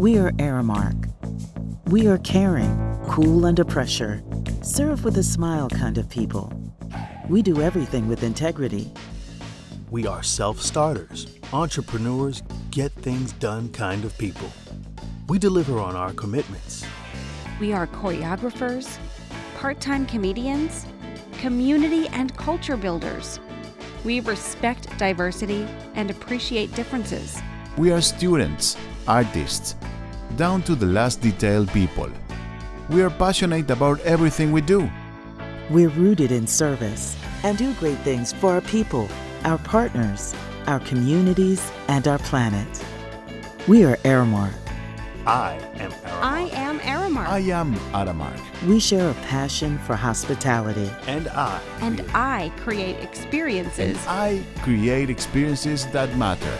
We are Aramark. We are caring, cool under pressure, serve with a smile kind of people. We do everything with integrity. We are self starters, entrepreneurs, get things done kind of people. We deliver on our commitments. We are choreographers, part time comedians, community and culture builders. We respect diversity and appreciate differences. We are students, artists, down to the last detail people. We are passionate about everything we do. We're rooted in service and do great things for our people, our partners, our communities, and our planet. We are Aramark. I am Aramark. I am Aramark. I am Aramark. We share a passion for hospitality. And I. and create- I create experiences And I create experiences that matter.